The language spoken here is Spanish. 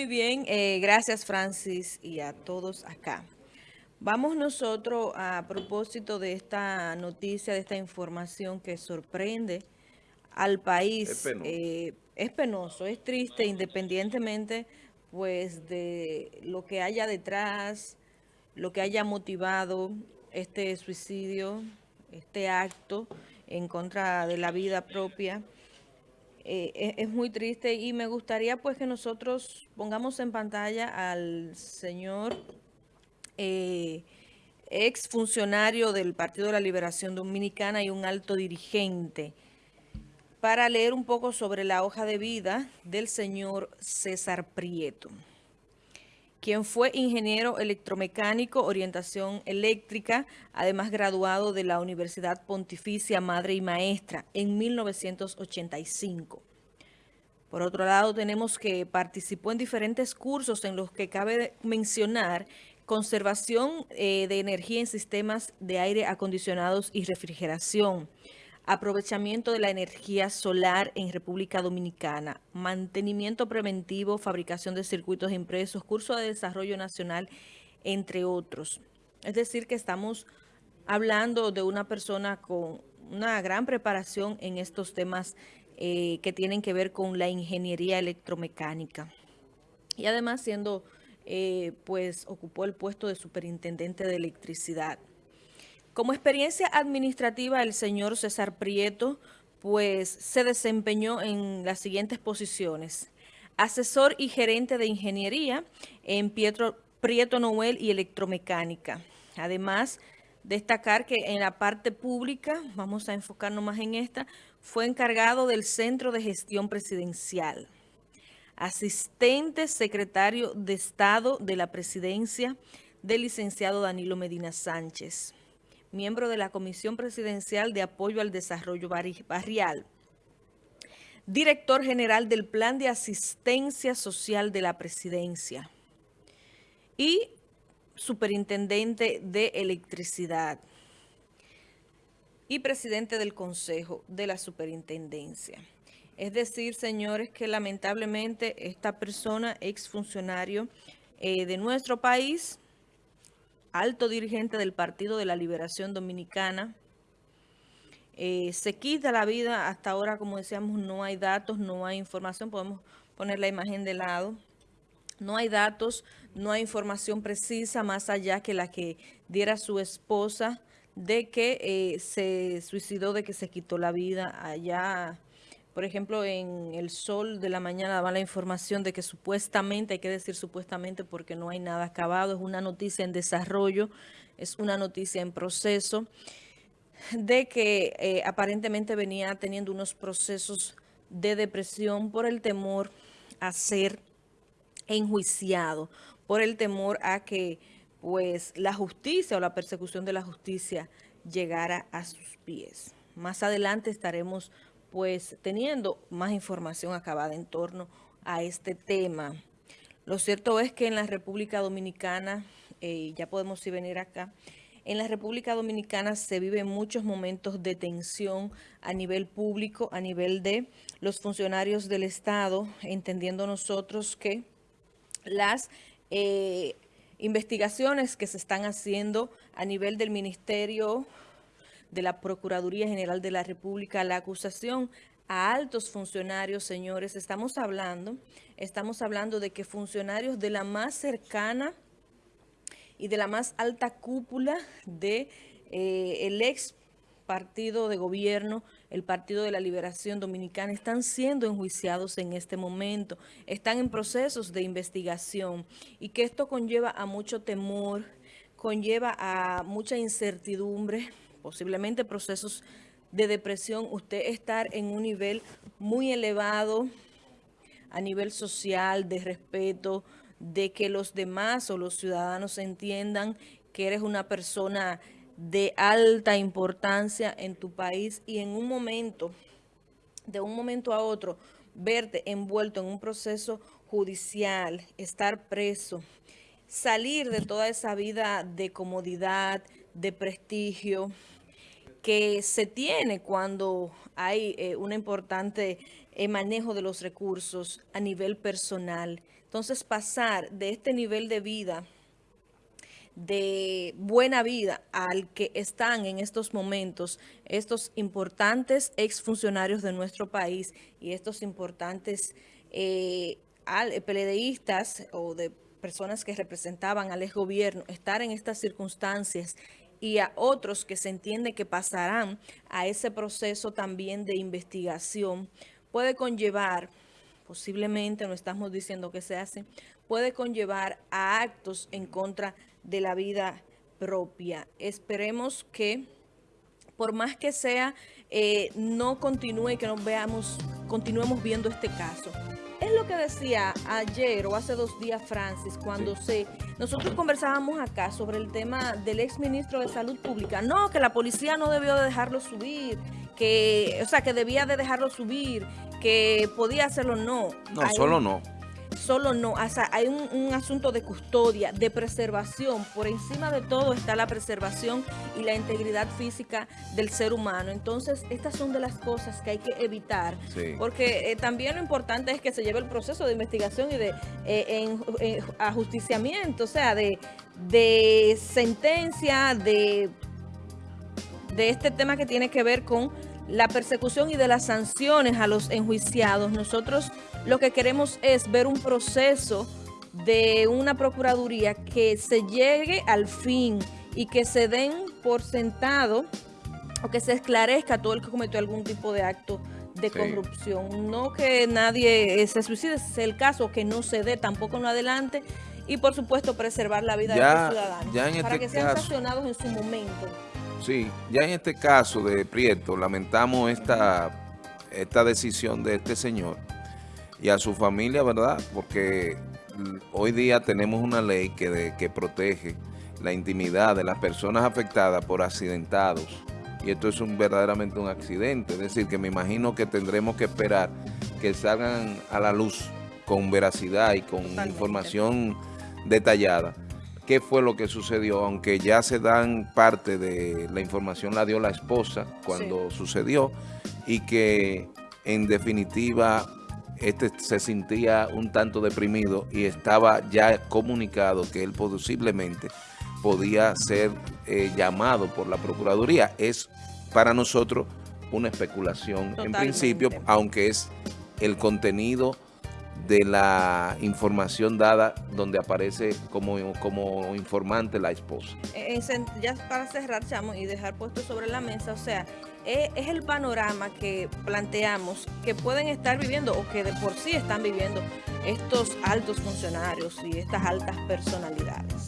Muy bien, eh, gracias Francis y a todos acá. Vamos nosotros a propósito de esta noticia, de esta información que sorprende al país. Es penoso, eh, es, penoso, es triste independientemente pues de lo que haya detrás, lo que haya motivado este suicidio, este acto en contra de la vida propia. Eh, es, muy triste y me gustaría pues que nosotros pongamos en pantalla al señor eh, ex funcionario del Partido de la Liberación Dominicana y un alto dirigente para leer un poco sobre la hoja de vida del señor César Prieto quien fue ingeniero electromecánico, orientación eléctrica, además graduado de la Universidad Pontificia Madre y Maestra en 1985. Por otro lado, tenemos que participó en diferentes cursos en los que cabe mencionar conservación eh, de energía en sistemas de aire acondicionados y refrigeración, aprovechamiento de la energía solar en República Dominicana, mantenimiento preventivo, fabricación de circuitos impresos, curso de desarrollo nacional, entre otros. Es decir, que estamos hablando de una persona con una gran preparación en estos temas eh, que tienen que ver con la ingeniería electromecánica. Y además siendo, eh, pues, ocupó el puesto de superintendente de electricidad. Como experiencia administrativa, el señor César Prieto pues se desempeñó en las siguientes posiciones. Asesor y gerente de ingeniería en Pietro, Prieto Noel y electromecánica. Además, destacar que en la parte pública, vamos a enfocarnos más en esta, fue encargado del Centro de Gestión Presidencial. Asistente secretario de Estado de la Presidencia del licenciado Danilo Medina Sánchez miembro de la Comisión Presidencial de Apoyo al Desarrollo Barrial, director general del Plan de Asistencia Social de la Presidencia. Y superintendente de Electricidad. Y presidente del Consejo de la Superintendencia. Es decir, señores, que lamentablemente esta persona, exfuncionario eh, de nuestro país, alto dirigente del Partido de la Liberación Dominicana. Eh, se quita la vida, hasta ahora, como decíamos, no hay datos, no hay información, podemos poner la imagen de lado. No hay datos, no hay información precisa, más allá que la que diera su esposa, de que eh, se suicidó, de que se quitó la vida allá por ejemplo, en El Sol de la Mañana daba la información de que supuestamente, hay que decir supuestamente porque no hay nada acabado, es una noticia en desarrollo, es una noticia en proceso, de que eh, aparentemente venía teniendo unos procesos de depresión por el temor a ser enjuiciado, por el temor a que pues la justicia o la persecución de la justicia llegara a sus pies. Más adelante estaremos pues teniendo más información acabada en torno a este tema. Lo cierto es que en la República Dominicana, eh, ya podemos ir venir acá, en la República Dominicana se viven muchos momentos de tensión a nivel público, a nivel de los funcionarios del Estado, entendiendo nosotros que las eh, investigaciones que se están haciendo a nivel del Ministerio de la Procuraduría General de la República la acusación a altos funcionarios, señores. Estamos hablando, estamos hablando de que funcionarios de la más cercana y de la más alta cúpula de eh, el ex partido de gobierno, el Partido de la Liberación Dominicana, están siendo enjuiciados en este momento, están en procesos de investigación y que esto conlleva a mucho temor, conlleva a mucha incertidumbre, posiblemente procesos de depresión, usted estar en un nivel muy elevado a nivel social, de respeto, de que los demás o los ciudadanos entiendan que eres una persona de alta importancia en tu país y en un momento, de un momento a otro, verte envuelto en un proceso judicial, estar preso, salir de toda esa vida de comodidad, de prestigio, que se tiene cuando hay eh, un importante eh, manejo de los recursos a nivel personal. Entonces pasar de este nivel de vida, de buena vida al que están en estos momentos estos importantes exfuncionarios de nuestro país y estos importantes eh, peledeístas o de personas que representaban al gobierno estar en estas circunstancias y a otros que se entiende que pasarán a ese proceso también de investigación, puede conllevar, posiblemente, no estamos diciendo que se hace, puede conllevar a actos en contra de la vida propia. Esperemos que, por más que sea, eh, no continúe que nos veamos, continuemos viendo este caso. Es lo que decía ayer o hace dos días Francis, cuando se nosotros conversábamos acá sobre el tema del ex ministro de Salud Pública. No, que la policía no debió de dejarlo subir, que, o sea, que debía de dejarlo subir, que podía hacerlo, no. No, solo no solo no, o sea, hay un, asunto de custodia, de preservación. Por encima de todo está la preservación y la integridad física del ser humano. Entonces, estas son de las cosas que hay que evitar. Porque eh, también lo importante es que se lleve el proceso de investigación y de eh, en, ajusticiamiento, o sea, de, de sentencia, de, de este tema que tiene que ver con la persecución y de las sanciones a los enjuiciados. Nosotros lo que queremos es ver un proceso de una procuraduría que se llegue al fin y que se den por sentado o que se esclarezca todo el que cometió algún tipo de acto de corrupción. No que nadie se suicide, es el caso, que no se dé tampoco en adelante y por supuesto preservar la vida de los ciudadanos para este que sean sancionados en su momento. Sí, ya en este caso de Prieto, lamentamos esta, esta decisión de este señor y a su familia, ¿verdad? Porque hoy día tenemos una ley que, que protege la intimidad de las personas afectadas por accidentados. Y esto es un, verdaderamente un accidente. Es decir, que me imagino que tendremos que esperar que salgan a la luz con veracidad y con información detallada qué fue lo que sucedió, aunque ya se dan parte de la información la dio la esposa cuando sucedió y que en definitiva este se sentía un tanto deprimido y estaba ya comunicado que él posiblemente podía ser eh, llamado por la Procuraduría. Es para nosotros una especulación en principio, aunque es el contenido de la información dada donde aparece como, como informante la esposa. Ya para cerrar, Chamo, y dejar puesto sobre la mesa, o sea, es, es, el panorama que planteamos que pueden estar viviendo o que de por sí están viviendo estos altos funcionarios y estas altas personalidades.